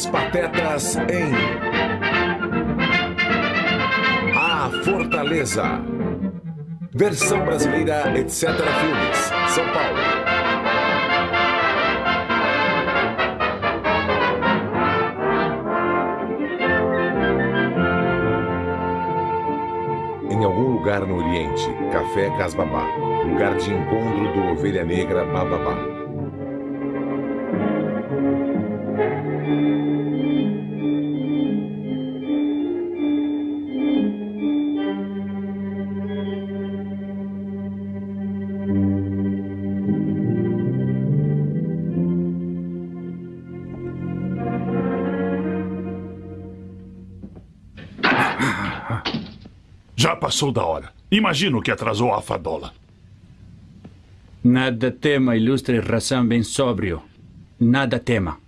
Três Patetas em A Fortaleza. Versão brasileira, etc. Filmes. São Paulo. Em algum lugar no Oriente, Café Casbabá, lugar de encontro do Ovelha Negra Bababá. Já passou da hora. Imagino que atrasou a fadola. Nada tema, ilustre ração bem sóbrio. Nada tema.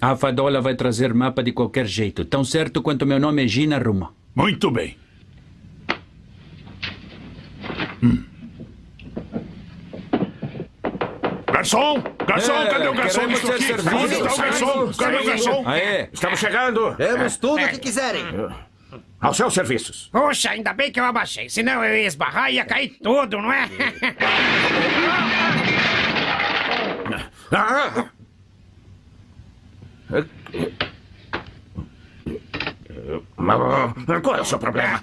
A fadola vai trazer mapa de qualquer jeito, tão certo quanto meu nome é Gina Ruma. Muito bem. Hum. Garçom! Garçom, É, cadê o garçom ser aqui? Onde está o garçom? Cadê o garçom? Aê, Estamos chegando. temos tudo o que quiserem. Aos seus serviços. Poxa, ainda bem que eu abaixei, senão eu ia esbarrar e ia cair tudo, não é? Ah! Qual é o seu problema?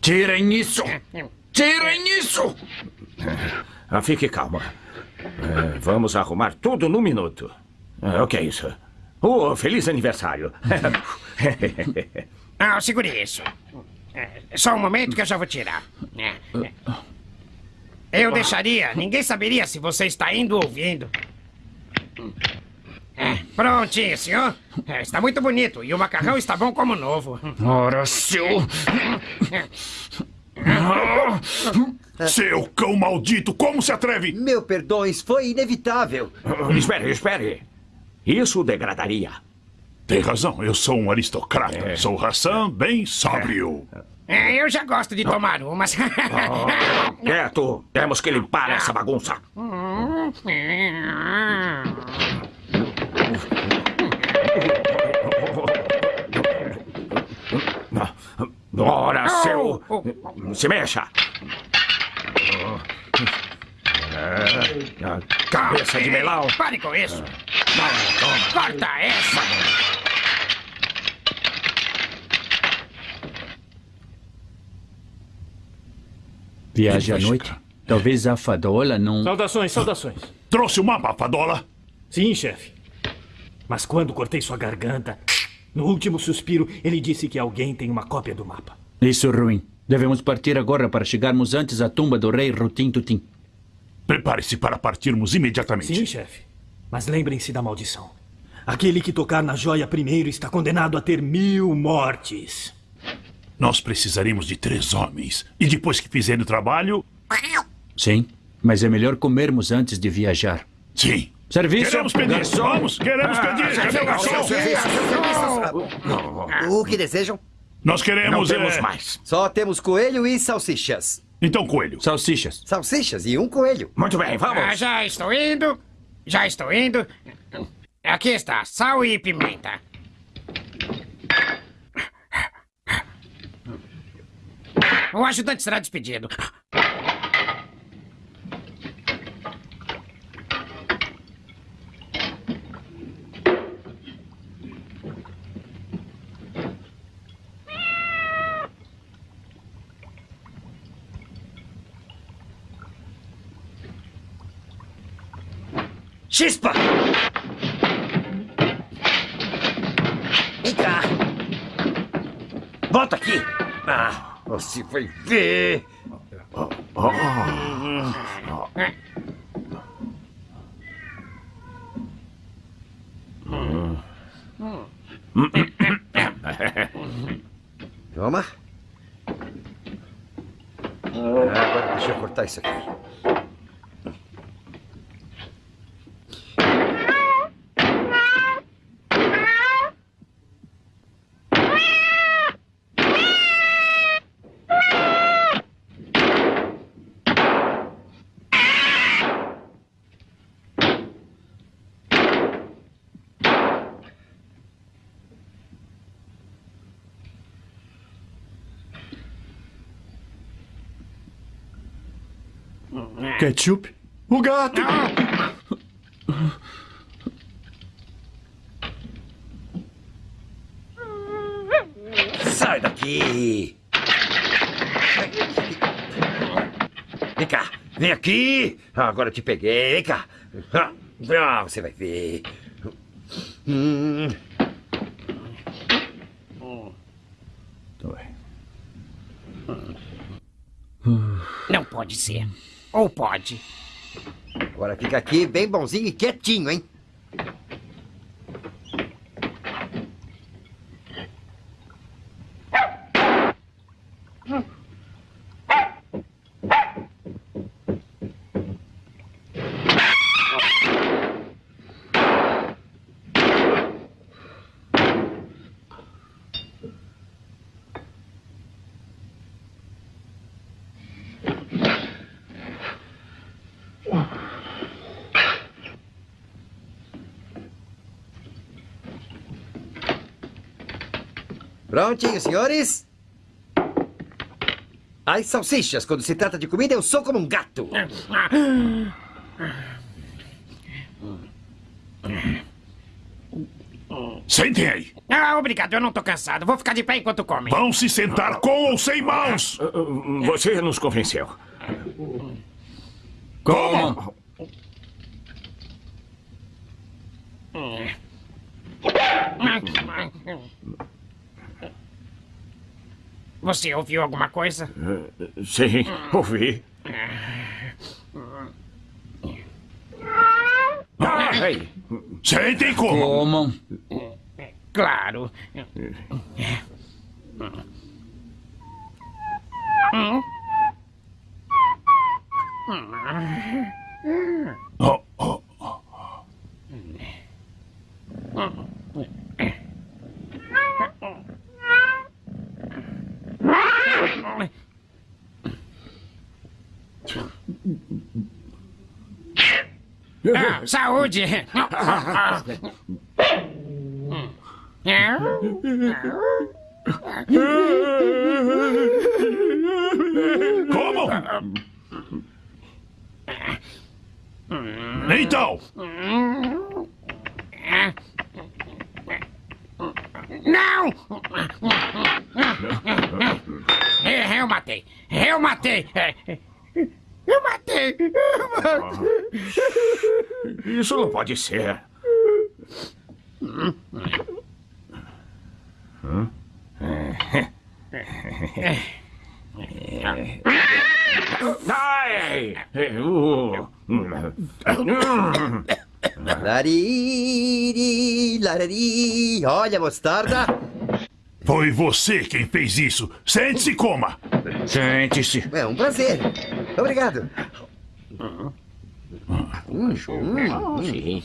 Tirem isso! Tirem isso! Ah, Fique calma. Eh, Vamos arrumar tudo num minuto. Ah, O que é isso? Oh, feliz aniversário. Ah, segure isso. É, Só um momento que eu já vou tirar. É, é. Eu deixaria, ninguém saberia se você está indo ou vindo. É, prontinho, senhor. É, está muito bonito e o macarrão está bom como novo. Ora, seu... Seu cão maldito, como se atreve? Meu perdões, foi inevitável. espere, espere. Isso o degradaria. Tem razão, eu sou um aristocrata. Sou Hassan bem sóbrio. É, eu já gosto de tomar umas. Quieto, temos que limpar essa bagunça. Ora, seu. Se mexa. Ah, Cabeça de melão. Pare com isso. Corta essa. Viaje à noite? Talvez a fadola não... Saudações, saudações. Trouxe o mapa, Fadola? Sim, chefe. Mas quando cortei sua garganta, no último suspiro, ele disse que alguém tem uma cópia do mapa. Isso é ruim. Devemos partir agora para chegarmos antes à tumba do rei Rutim Tutim. Prepare-se para partirmos imediatamente. Sim, chefe. Mas lembrem-se da maldição. Aquele que tocar na joia primeiro está condenado a ter mil mortes. Nós precisaremos de três homens. E depois que fizerem o trabalho, Sim, mas é melhor comermos antes de viajar. sim. Serviço! Queremos pedir. Vamos, queremos pedir. Cadê o garçom? O que desejam? Nós Não queremos. temos é, mais. Só temos coelho e salsichas. Então, coelho. Salsichas. Salsichas e um coelho. Muito bem, Ah, vamos. já estou indo. Já estou indo. Aqui está, sal e pimenta. O ajudante será despedido. Chispa! Vem cá. Volta aqui. Ah, você vai ver. Toma. Ah, Agora deixa eu cortar isso aqui. Ketchup? O gato! Sai daqui! Vem cá, vem aqui! Agora eu te peguei, vem cá! Ah, você vai ver. Hum, Não pode ser. Ou pode. agora fica aqui bem bonzinho e quietinho, hein? Prontinho, senhores? As salsichas, quando se trata de comida, eu sou como um gato. Sentem aí. Ah, obrigado, eu não tô cansado. Vou ficar de pé enquanto comem. Vão se sentar com ou sem mãos. Você nos convenceu. Como? Você ouviu alguma coisa? Sim, ouvi. Ah, ei, Sentem como. Comam. Claro. Oh, oh. Ah, saúde! Como? Então, Não! É, Eu matei! Eu matei! Eu matei! isso não pode ser. Ai! uh, Lariri, larari. Olha mostarda. foi você quem fez isso. Sente-se e coma. Sente-se. É um prazer. Obrigado. Sim.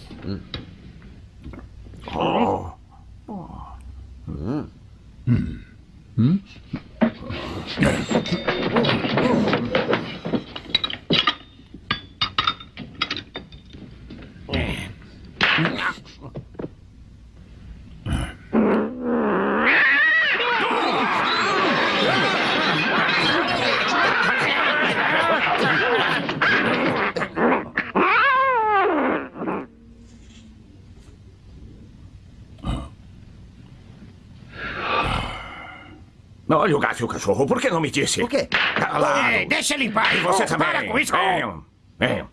Olha o gato e o cachorro, por que não me disse? O quê? Calado. Ei, deixa ele em paz! E você Oh, também. Para com isso! Venham, venham.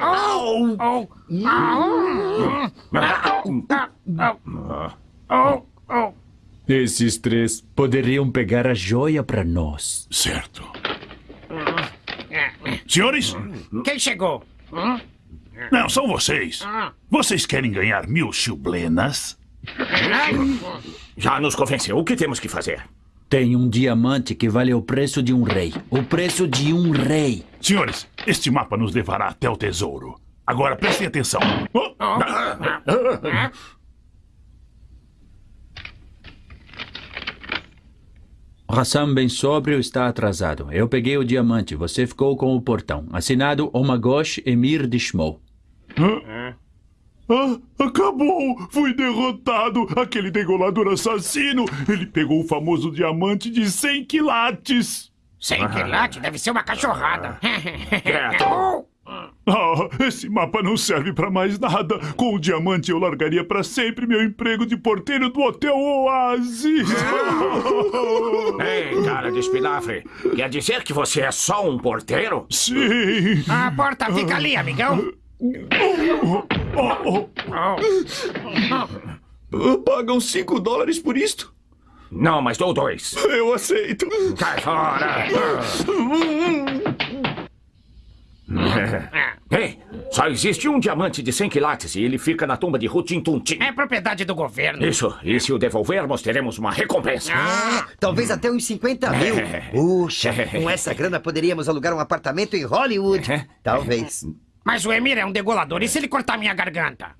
Oh, oh, oh, oh. Esses três poderiam pegar a joia para nós. Certo. Senhores, Quem chegou? Não, são vocês. Vocês querem ganhar mil chublenas? Já nos convenceu. O que temos que fazer? Tem um diamante que vale o preço de um rei. O preço de um rei. Senhores, este mapa nos levará até o tesouro. Agora prestem atenção. Hassan bem sóbrio está atrasado. Eu peguei o diamante, você ficou com o portão. Assinado Omagosh Emir de Shmou. Ah, acabou! Fui derrotado! Aquele degolador assassino! Ele pegou o famoso diamante de 100 quilates! Sem quilate deve ser uma cachorrada. Quieto. Ah, esse mapa não serve pra mais nada. Com o diamante eu largaria pra sempre meu emprego de porteiro do Hotel Oasis. Ei, cara de espinafre. Quer dizer que você é só um porteiro? Sim. A porta fica ali, amigão. Pagam 5 dólares por isto? Não, mas dou dois. Eu aceito. Cai fora. Ei, só existe um diamante de 100 quilates e ele fica na tumba de Rutin Tuntin. É propriedade do governo. Isso, e se o devolvermos, teremos uma recompensa. Ah, Talvez até uns 50 mil. Puxa, com essa grana poderíamos alugar um apartamento em Hollywood. Talvez. Mas o Emir é um degolador. E se ele cortar minha garganta?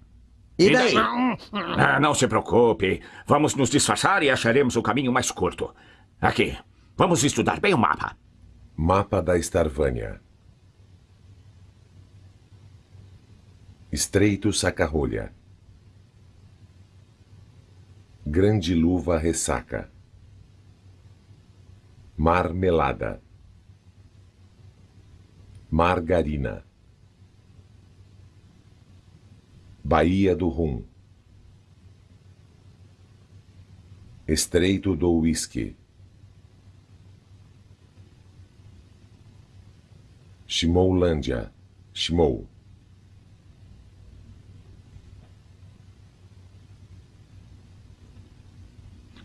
E daí? Ah, não se preocupe. Vamos nos disfarçar e acharemos o caminho mais curto. Aqui. Vamos estudar bem o mapa. Mapa da Starvânia. Estreito Sacarrolha. Grande Luva Ressaca. Marmelada. Margarina. Baía do Rum. Estreito do Uísque. Shimoulândia. Shimou.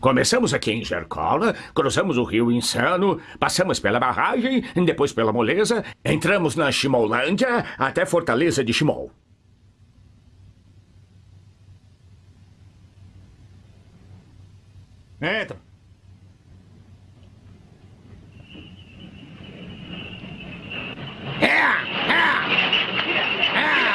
Começamos aqui em Jercola, cruzamos o rio Insano, passamos pela barragem, depois pela moleza, entramos na Chimolândia até Fortaleza de Chimol. Entra. É, é, é.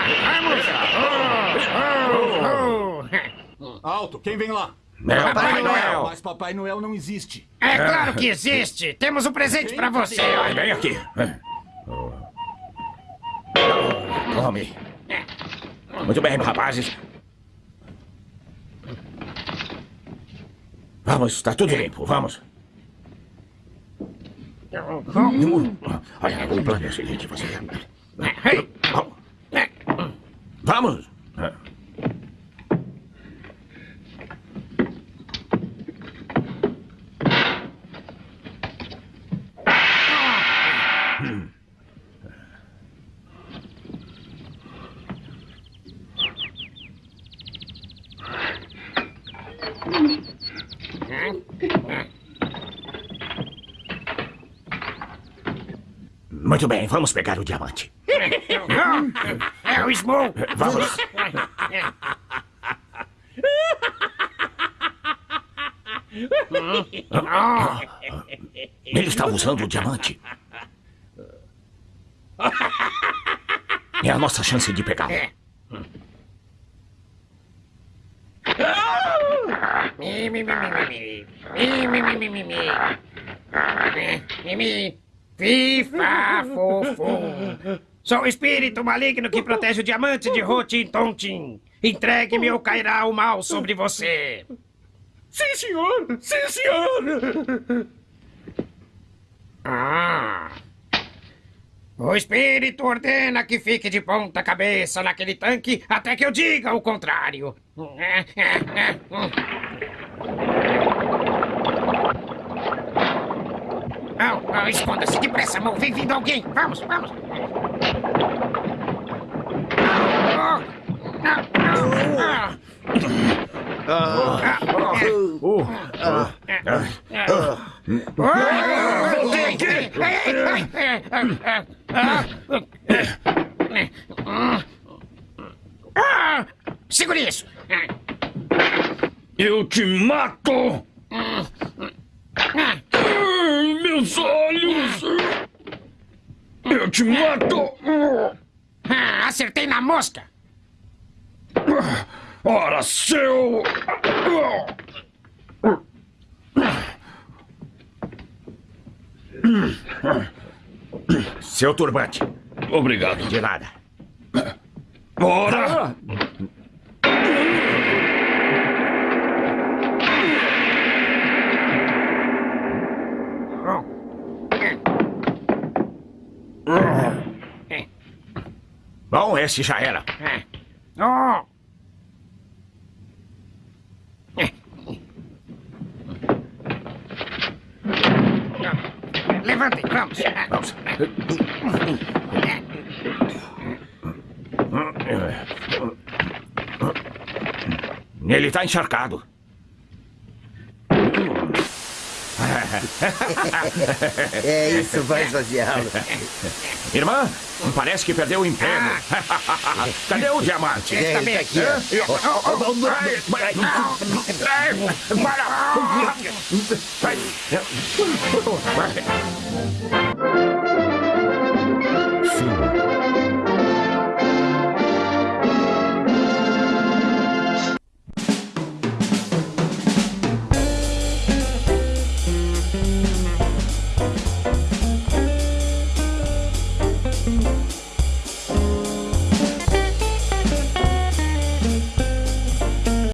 Oh, oh, oh. Alto, quem vem lá? É, Papai Noel. Mas Papai Noel não existe. É claro que existe. Temos um presente pra você. olha. Vem aqui. Tome. Muito bem, rapazes. Vamos, está tudo limpo, vamos. Olha, o plano é o seguinte, você... Vamos. Muito bem, vamos pegar o diamante. É o Small. Vamos. Ele está usando o diamante. É a nossa chance de pegá-lo. Mi, mi, mi, mi, mi, mi, mi, mi, mi, mi, mi. Mi, mi. Fifa, fofo. Sou o espírito maligno que protege o diamante de Rotin Tontin. Entregue-me ou cairá o mal sobre você. Sim, senhor! Sim, senhor! Ah. O espírito ordena que fique de ponta cabeça naquele tanque até que eu diga o contrário. Não, não, esconda-se depressa, mão. Vem vindo alguém. Vamos, vamos. Oh, ah. Ah, Segure isso. Eu te mato! Ai, meus olhos! Eu te mato! Ah, Acertei na mosca. Ora, seu! Seu turbante. Obrigado. De nada. Ora! É. Bom, esse já era. É. É. Levantem, vamos. Vamos. Ele está encharcado. É isso, vai esvaziá-lo. Irmã, parece que perdeu o emprego. Cadê o diamante? É, Está bem tá aqui, Para!